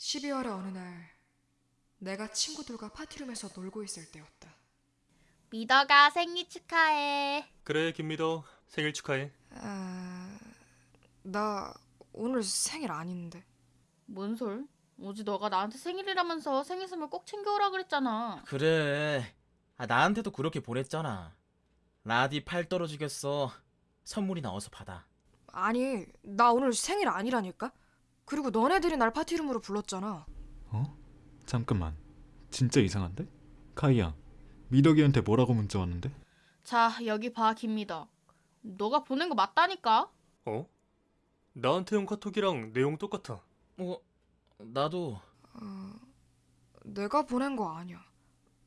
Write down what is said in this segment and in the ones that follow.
12월의 어느 날 내가 친구들과 파티룸에서 놀고 있을 때였다. 미더가 생일 축하해. 그래 김미더 생일 축하해 아, 나 오늘 생일 아닌데. 뭔 솔? 어제 너가 나한테 생일이라면서 생일 선물 꼭 챙겨오라 그랬잖아. 그래. 아, 나한테도 그렇게 보냈잖아. 라디 팔 떨어지겠어. 선물이나 어서 받아. 아니, 나 오늘 생일 아니라니까? 그리고 너네들이 날 파티룸으로 불렀잖아. 어? 잠깐만. 진짜 이상한데? 카이야, 미덕이한테 뭐라고 문자 왔는데? 자, 여기 봐, 김미더. 너가 보낸 거 맞다니까? 어? 나한테 온 카톡이랑 내용 똑같아 어, 나도 어, 내가 보낸 거 아니야.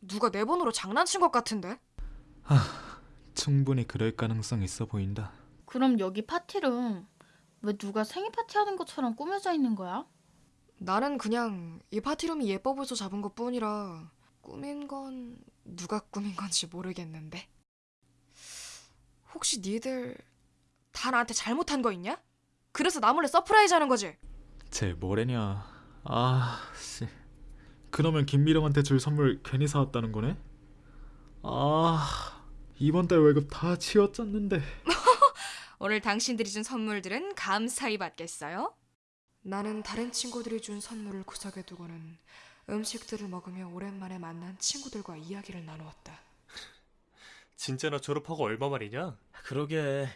누가 내 번호로 장난친 것 같은데? 충분히 그럴 가능성 있어 보인다. 그럼 여기 파티룸 왜 누가 생일 파티 하는 것처럼 꾸며져 있는 거야? 나는 그냥 이 파티룸이 예뻐 보여서 잡은 것 뿐이라 꾸민 건 누가 꾸민 건지 모르겠는데. 혹시 니들 다 나한테 잘못한 거 있냐? 그래서 나 몰래 surprise 하는 거지? 쟤 뭐래냐? 아, 씨. 그러면 김미령한테 줄 선물 괜히 사왔다는 거네? 아, 이번 달 월급 다 치워짰는데. 오늘 당신들이 준 선물들은 감사히 받겠어요? 나는 다른 친구들이 준 선물을 구석에 두고는 음식들을 먹으며 오랜만에 만난 친구들과 이야기를 나누었다. 진짜 나 졸업하고 얼마 만이냐? 그러게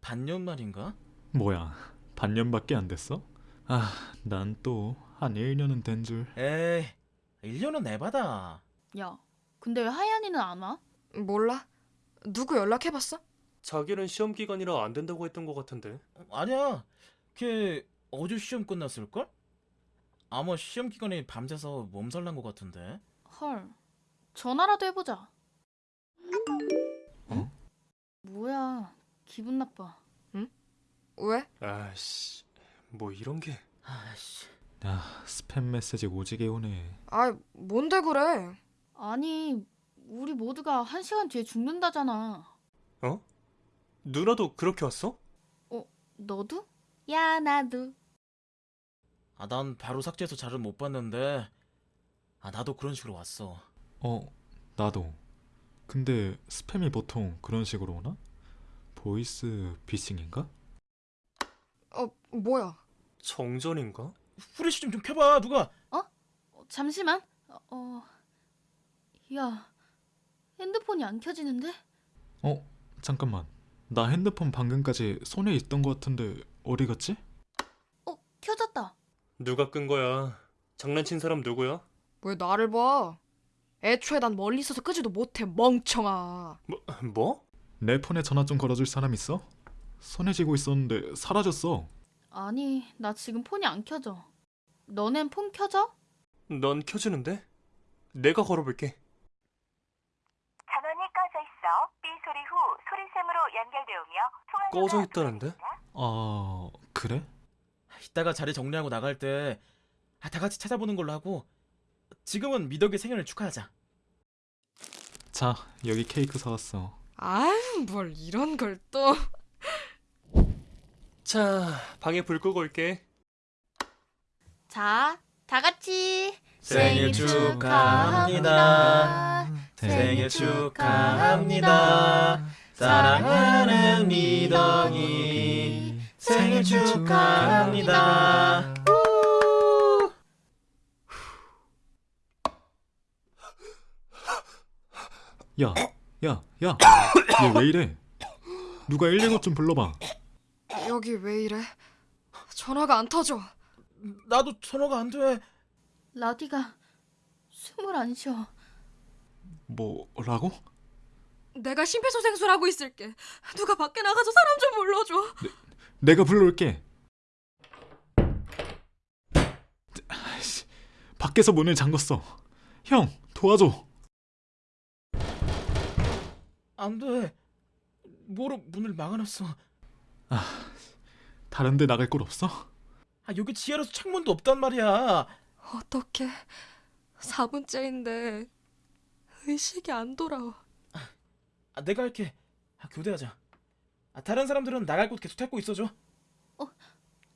반년 만인가? 뭐야, 반년밖에 안 됐어? 아, 난 또 한 1년은 된 줄. 에이, 1년은 내받아. 야, 근데 왜 하얀이는 안 와? 몰라? 누구 연락해봤어? 자기는 시험 기간이라 안 된다고 했던 것 같은데 어, 아니야. 걔 어제 시험 끝났을걸? 아마 시험 기간에 밤새서 몸살 난 것 같은데. 헐, 전화라도 해보자. 어? 뭐야, 기분 나빠. 왜? 아씨 뭐 이런 게 아씨. 야, 스팸 메시지 오지게 오네. 아, 뭔데 그래? 아니, 우리 모두가 한 시간 뒤에 죽는다잖아. 어? 누나도 그렇게 왔어? 너도? 야, 나도. 아, 난 바로 삭제해서 잘은 못 봤는데. 아, 나도 그런 식으로 왔어. 어, 나도. 근데 스팸이 보통 그런 식으로 오나? 보이스 피싱인가? 어, 뭐야? 정전인가? 후레쉬 좀, 좀 켜봐, 누가. 어, 잠시만. 어, 어, 야, 핸드폰이 안 켜지는데? 어, 잠깐만. 나 핸드폰 방금까지 손에 있던 것 같은데 어디 갔지? 어, 켜졌다. 누가 끈 거야 장난친 사람 누구야? 왜 나를 봐? 애초에 난 멀리 있어서 끄지도 못해, 멍청아. 뭐? 뭐? 내 폰에 전화 좀 걸어줄 사람 있어? 손에 쥐고 있었는데 사라졌어. 아니, 나 지금 폰이 안 켜져. 너넨 폰 켜져? 넌 켜지는데? 내가 걸어볼게 전원이 꺼져 있어 삐 소리 후 소리샘으로 연결되오며 통화가 꺼져 있다는데? 아, 그래? 이따가 자리 정리하고 나갈 때, 아, 다 같이 찾아보는 걸로 하고, 지금은 미덕의 생일을 축하하자. 자, 여기 케이크 사왔어. 아유, 뭘 이런 걸 또. 자 방에 불 끄고 올게 자, 다 같이 생일 축하합니다. 생일 축하합니다. 사랑하는 미덕이 생일 축하합니다. 야, 야, 야. 얘 왜 이래? 누가 119 좀 불러봐. 여기 왜 이래? 전화가 안 터져. 나도 전화가 안 돼. 라디가 숨을 안 쉬어. 뭐라고? 내가 심폐소생술하고 있을게. 누가 밖에 나가서 사람 좀 불러줘. 내가 불러올게. 아이씨, 밖에서 문을 잠궜어. 형, 도와줘. 안 돼. 뭐로 문을 막아놨어. 다른 데 나갈 곳 없어? 아, 여기 지하라서 창문도 없단 말이야. 어떡해. 4분째인데 의식이 안 돌아와. 아, 내가 할게. 아, 교대하자. 아, 다른 사람들은 나갈 곳 계속 찾고 있어줘.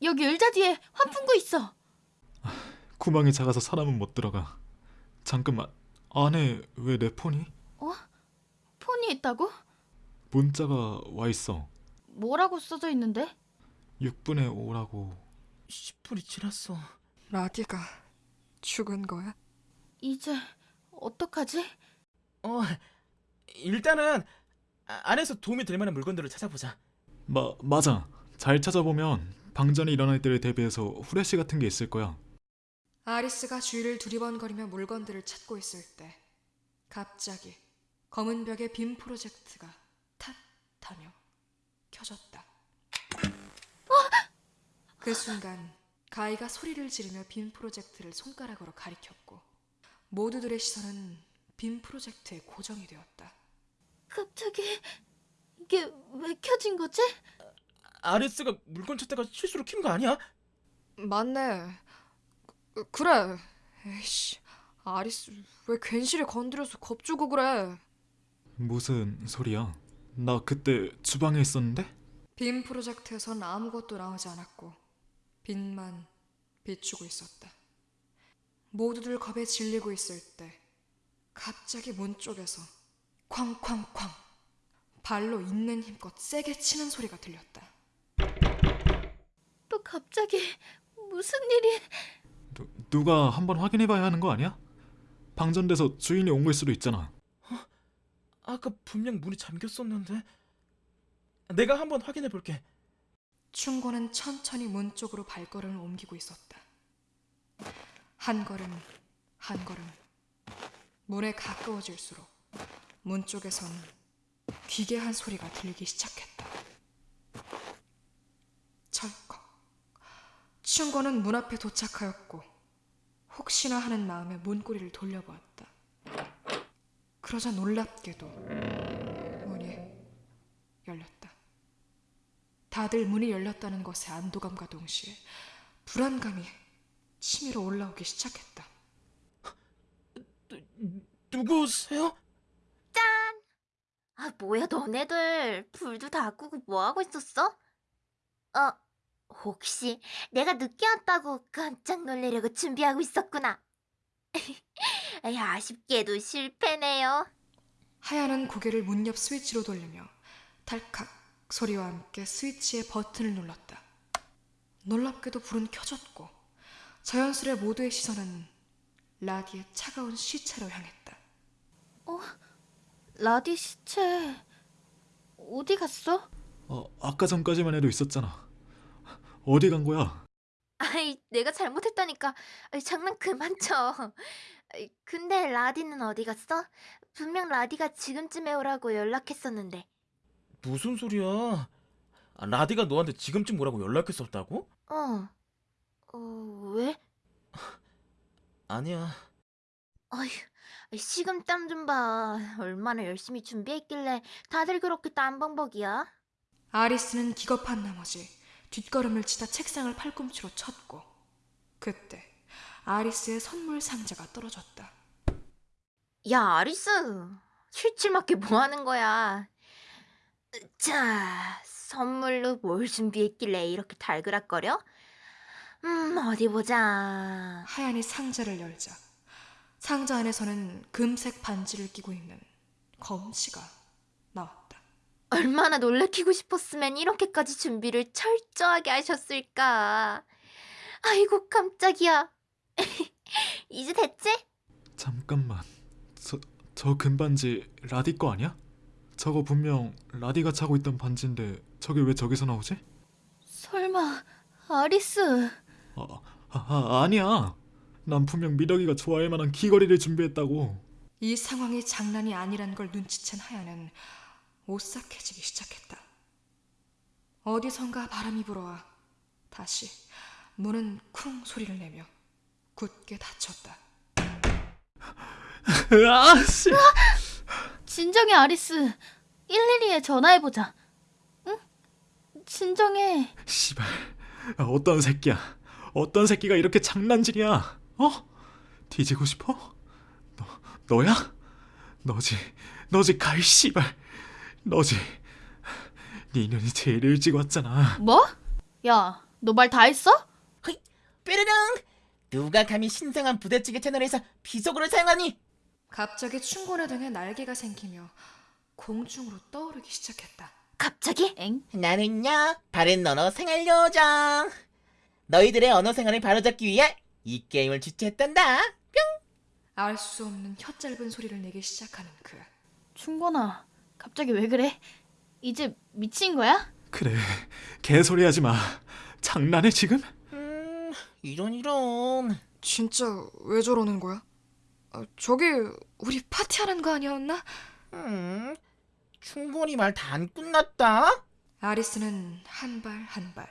여기 의자 뒤에 환풍구 있어. 구멍이 작아서 사람은 못 들어가. 잠깐만. 안에 왜 내 폰이? 폰이 있다고? 문자가 와 있어. 뭐라고 써져 있는데? 6분에 오라고. 10분이 지났어. 라디가 죽은 거야? 이제 어떡하지? 어, 일단은 아- 안에서 도움이 될 만한 물건들을 찾아보자. 마 맞아. 잘 찾아보면 방전이 일어날 때를 대비해서 후레쉬 같은 게 있을 거야. 아리스가 주위를 두리번거리며 물건들을 찾고 있을 때 갑자기 검은 벽에 빔 프로젝트가 탓 하며 켜졌다. 그 순간 가이가 소리를 지르며 빔 프로젝트를 손가락으로 가리켰고 모두들의 시선은 빔 프로젝트에 고정이 되었다. 갑자기 이게 왜 켜진 거지? 아레스가 물건 찾다가 실수로 킨 거 아니야? 맞네. 그- 그래. 에이씨, 아리스 왜 괜시리 건드려서 겁주고 그래? 무슨 소리야? 나 그때 주방에 있었는데? 빔 프로젝트에선 아무것도 나오지 않았고 빛만 비추고 있었다. 모두들 겁에 질리고 있을 때 갑자기 문 쪽에서 쾅쾅쾅 발로 있는 힘껏 세게 치는 소리가 들렸다. 또 갑자기 무슨 일이? 누, 누가 한번 확인해 봐야 하는 거 아니야? 방전돼서 주인이 온 걸 수도 있잖아. 아까 분명 문이 잠겼었는데. 내가 한번 확인해 볼게. 충고는 천천히 문 쪽으로 발걸음을 옮기고 있었다. 한 걸음, 한 걸음. 문에 가까워질수록 문 쪽에선 기괴한 소리가 들리기 시작했다. 철컥. 충고는 문 앞에 도착하였고 혹시나 하는 마음에 문고리를 돌려보았다. 그러자 놀랍게도 문이 열렸다. 다들 문이 열렸다는 것에 안도감과 동시에 불안감이 치밀어 올라오기 시작했다. 누구세요? 아, 뭐야, 너네들. 불도 다 끄고 뭐 하고 있었어? 어, 혹시 내가 늦게 왔다고 깜짝 놀래려고 준비하고 있었구나. 아쉽게도 실패네요. 하얀은 고개를 문 옆 스위치로 돌리며 탈칵 소리와 함께 스위치의 버튼을 눌렀다. 놀랍게도 불은 켜졌고 자연스레 모두의 시선은 라디의 차가운 시체로 향했다. 라디 시체 어디 갔어? 어, 아까 전까지만 해도 있었잖아. 어디 간 거야? 아이, 내가 잘못했다니까. 아이, 장난 그만 쳐. 아이, 근데 라디는 어디 갔어? 분명 라디가 지금쯤에 오라고 연락했었는데. 무슨 소리야? 아, 라디가 너한테 지금쯤 오라고 연락했었다고? 어. 어, 왜? 아니야. 어휴, 식은땀 좀 봐. 얼마나 열심히 준비했길래 다들 그렇게 땀벙벅이야? 아리스는 기겁한 나머지 뒷걸음을 치다 책상을 팔꿈치로 쳤고 그때 아리스의 선물 상자가 떨어졌다. 야, 아리스. 실칠맞게 뭐 하는 거야? 자, 선물로 뭘 준비했길래 이렇게 달그락거려? 음, 어디 보자. 하얀이 상자를 열자 상자 안에서는 금색 반지를 끼고 있는 검치가 나왔다. 얼마나 놀래키고 싶었으면 이렇게까지 준비를 철저하게 하셨을까. 아이고, 깜짝이야. 이제 됐지? 잠깐만. 저, 저 금반지 라디 거 아니야? 저거 분명 라디가 차고 있던 반지인데 저게 왜 저기서 나오지? 설마 아리스 아, 아, 아 아니야. 난 분명 미덕이가 좋아할 만한 귀걸이를 준비했다고. 이 상황이 장난이 아니란 걸 눈치챈 하얀은 오싹해지기 시작했다. 어디선가 바람이 불어와 다시 문은 쿵 소리를 내며 굳게 닫혔다. 아씨. 진정해 아리스 112에 전화해 보자 응? 진정해 씨발. 아, 어떤 새끼야? 어떤 새끼가 이렇게 장난질이야? 어? 뒤지고 싶어? 너 너야? 너지. 너지 가이 씨발. 너지. 네 년이 제일 일찍 왔잖아. 뭐? 야 너 말 다 했어? 뾰르릉! 누가 감히 신성한 부대찌개 채널에서 비속어를 사용하니? 갑자기 춘곤의 등에 날개가 생기며 공중으로 떠오르기 시작했다. 갑자기? 엥? 나는요 바른 언어 생활 요정. 너희들의 언어 생활을 바로잡기 위해 이 게임을 주최했단다. 알수 없는 혀 짧은 소리를 내기 시작하는 그. 충곤아, 갑자기 왜 그래? 이제 미친 거야? 그래 개소리 하지 마 장난해 지금? 음 이런 이런. 진짜 왜 저러는 거야? 아, 저기 우리 파티하는 거 아니었나? 음 충분히 말 다 안 끝났다. 아리스는 한 발 한 발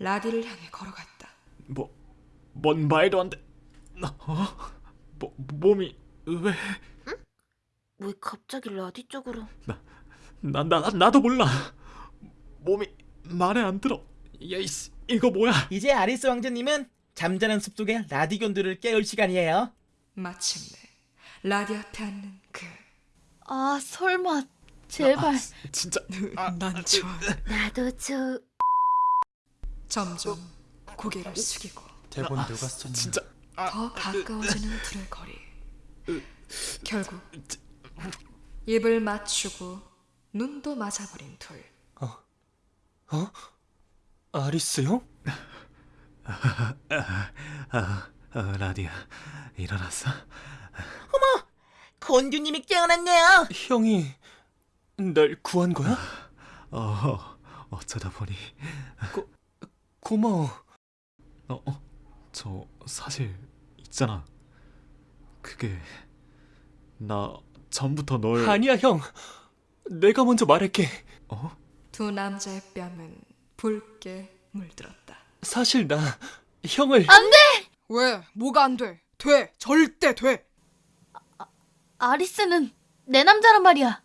라디를 향해 걸어갔다. 뭐, 뭔 말도 안 돼. 어? 뭐, 몸이 왜? 왜 갑자기 라디 쪽으로? 나, 나, 나도 몰라. 몸이 말에 안 들어. 야이씨, 이거 뭐야? 이제 아리스 왕자님은 잠자는 숲 속의 라디견들을 깨울 시간이에요. 마침내 라디 앞에 앉는 그. 아, 설마. 제발. 진짜. 난 좋아. 나도 저 점점 고개를 숙이고 대본 누가 썼냐? 진짜. 더 가까워지는 둘의 거리. 결국 입을 맞추고 눈도 맞아버린 둘. 어? 아리스 형? 아, 아, 라디야, 일어났어? 건주님이 깨어났네요. 형이 날 구한 거야? 어, 어쩌다 보니. 고마워. 어, 어, 저 사실 있잖아. 그게 나 전부터 널. 아니야 형. 내가 먼저 말할게. 어? 두 남자의 뺨은 붉게 물들었다. 사실 나 형을 왜? 뭐가 안 돼? 돼! 절대 돼! 아리스는 내 남자란 말이야.